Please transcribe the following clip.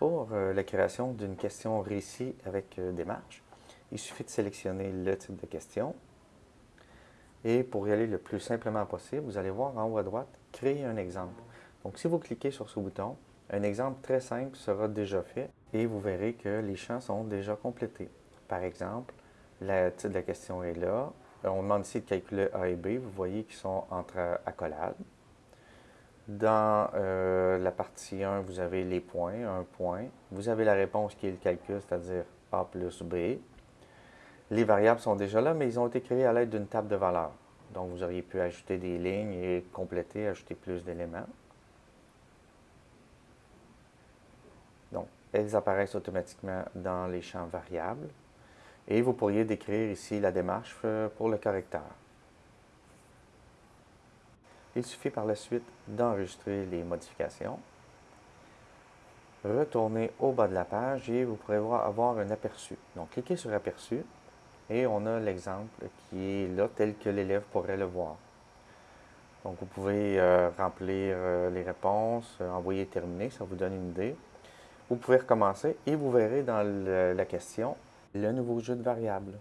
Pour euh, la création d'une question récit avec euh, démarche, il suffit de sélectionner le type de question. Et pour y aller le plus simplement possible, vous allez voir en haut à droite, créer un exemple. Donc si vous cliquez sur ce bouton, un exemple très simple sera déjà fait et vous verrez que les champs sont déjà complétés. Par exemple, le titre de la question est là. On demande ici de calculer A et B. Vous voyez qu'ils sont entre accolades. Dans euh, la partie 1, vous avez les points, un point. Vous avez la réponse qui est le calcul, c'est-à-dire A plus B. Les variables sont déjà là, mais ils ont été créés à l'aide d'une table de valeurs. Donc, vous auriez pu ajouter des lignes et compléter, ajouter plus d'éléments. Donc, elles apparaissent automatiquement dans les champs variables. Et vous pourriez décrire ici la démarche euh, pour le correcteur. Il suffit par la suite d'enregistrer les modifications. Retournez au bas de la page et vous pourrez avoir un aperçu. Donc, cliquez sur Aperçu et on a l'exemple qui est là tel que l'élève pourrait le voir. Donc, vous pouvez euh, remplir euh, les réponses, euh, envoyer terminer, ça vous donne une idée. Vous pouvez recommencer et vous verrez dans la question le nouveau jeu de variables.